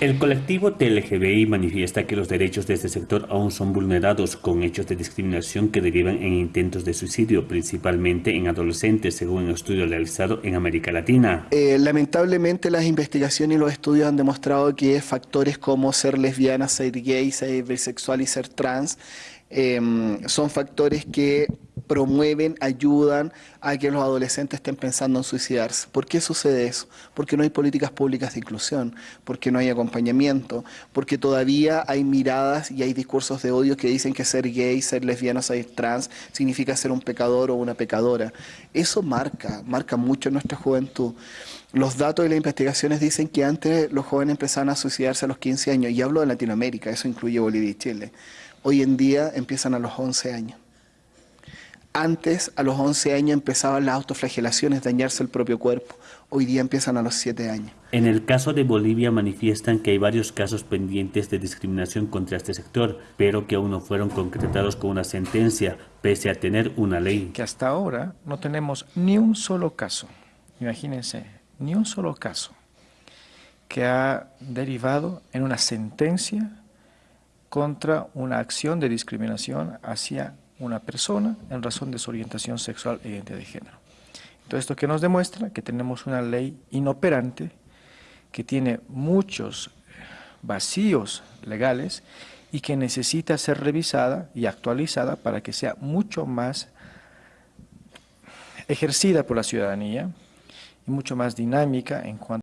El colectivo TLGBI manifiesta que los derechos de este sector aún son vulnerados con hechos de discriminación que derivan en intentos de suicidio, principalmente en adolescentes, según un estudio realizado en América Latina. Eh, lamentablemente las investigaciones y los estudios han demostrado que factores como ser lesbiana, ser gay, ser bisexual y ser trans eh, son factores que promueven, ayudan a que los adolescentes estén pensando en suicidarse. ¿Por qué sucede eso? Porque no hay políticas públicas de inclusión, porque no hay acompañamiento, porque todavía hay miradas y hay discursos de odio que dicen que ser gay, ser lesbiano, ser trans significa ser un pecador o una pecadora. Eso marca, marca mucho nuestra juventud. Los datos de las investigaciones dicen que antes los jóvenes empezaban a suicidarse a los 15 años, y hablo de Latinoamérica, eso incluye Bolivia y Chile. Hoy en día empiezan a los 11 años. Antes, a los 11 años, empezaban las autoflagelaciones, dañarse el propio cuerpo. Hoy día empiezan a los 7 años. En el caso de Bolivia manifiestan que hay varios casos pendientes de discriminación contra este sector, pero que aún no fueron concretados con una sentencia, pese a tener una ley. Que hasta ahora no tenemos ni un solo caso, imagínense, ni un solo caso que ha derivado en una sentencia contra una acción de discriminación hacia una persona en razón de su orientación sexual e identidad de género. Entonces, esto que nos demuestra que tenemos una ley inoperante que tiene muchos vacíos legales y que necesita ser revisada y actualizada para que sea mucho más ejercida por la ciudadanía y mucho más dinámica en cuanto